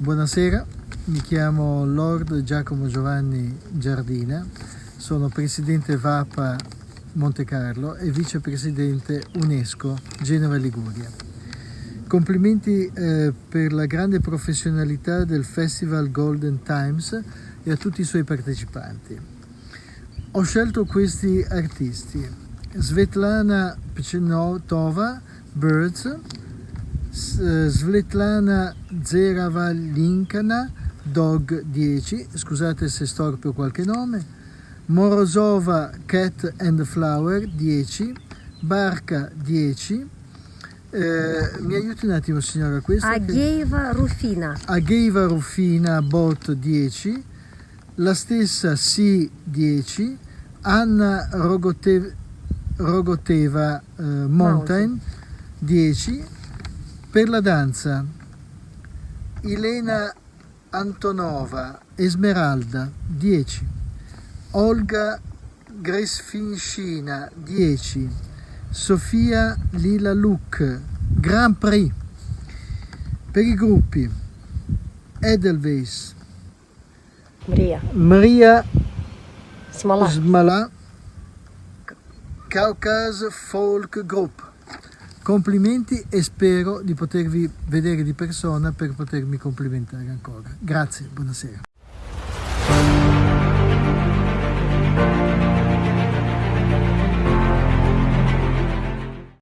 Buonasera, mi chiamo Lord Giacomo Giovanni Giardina, sono presidente VAPA Monte Carlo e vicepresidente UNESCO Genova Liguria. Complimenti eh, per la grande professionalità del Festival Golden Times e a tutti i suoi partecipanti. Ho scelto questi artisti, Svetlana Pchenotova, Birds, Svetlana Zeravalinkana, Dog 10, scusate se storpio qualche nome, Morozova Cat and Flower 10, Barca 10, eh, mi aiuti un attimo signora questa? Agheiva Rufina. Agheiva Rufina Bot 10, la stessa C 10, Anna Rogote, Rogoteva eh, Mountain 10, per la danza, Elena Antonova, Esmeralda, 10. Olga Gresfincina, 10. Sofia Lila Luc, Grand Prix. Per i gruppi, Edelweiss, Maria. Maria Smala. Smala, Caucase Folk Group. Complimenti e spero di potervi vedere di persona per potermi complimentare ancora. Grazie, buonasera.